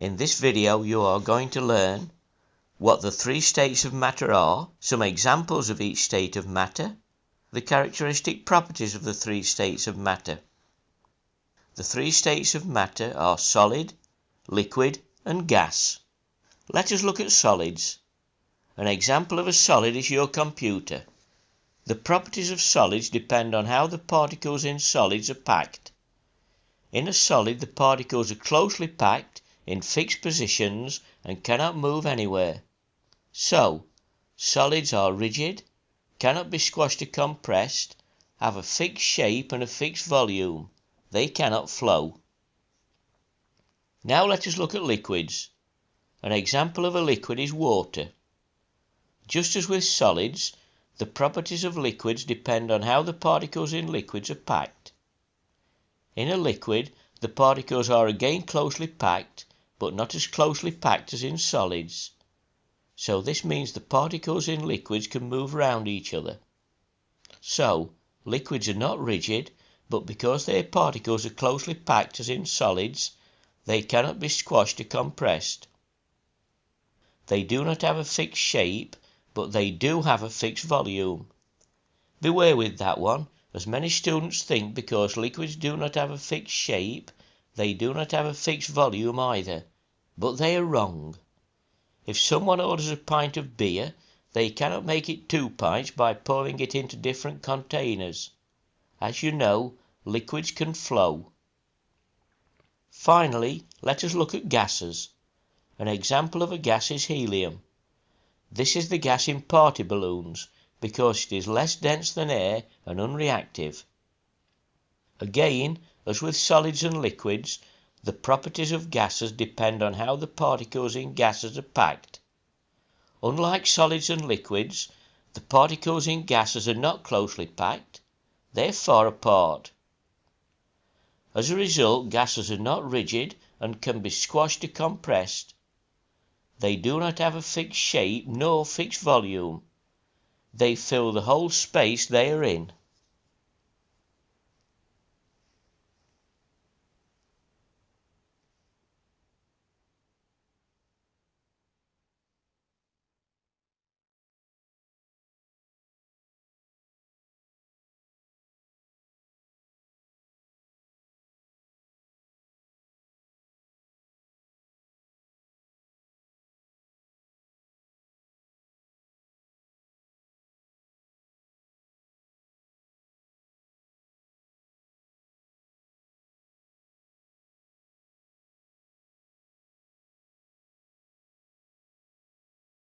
In this video you are going to learn what the three states of matter are, some examples of each state of matter, the characteristic properties of the three states of matter. The three states of matter are solid, liquid and gas. Let us look at solids. An example of a solid is your computer. The properties of solids depend on how the particles in solids are packed. In a solid the particles are closely packed in fixed positions and cannot move anywhere. So, solids are rigid, cannot be squashed or compressed, have a fixed shape and a fixed volume. They cannot flow. Now let us look at liquids. An example of a liquid is water. Just as with solids, the properties of liquids depend on how the particles in liquids are packed. In a liquid, the particles are again closely packed, but not as closely packed as in solids. So this means the particles in liquids can move round each other. So, liquids are not rigid, but because their particles are closely packed as in solids, they cannot be squashed or compressed. They do not have a fixed shape but they do have a fixed volume. Beware with that one, as many students think because liquids do not have a fixed shape, they do not have a fixed volume either, but they are wrong. If someone orders a pint of beer, they cannot make it two pints by pouring it into different containers. As you know, liquids can flow. Finally, let us look at gases. An example of a gas is helium. This is the gas in party balloons because it is less dense than air and unreactive. Again, as with solids and liquids, the properties of gases depend on how the particles in gases are packed. Unlike solids and liquids, the particles in gases are not closely packed, they are far apart. As a result, gases are not rigid and can be squashed or compressed. They do not have a fixed shape nor fixed volume. They fill the whole space they are in.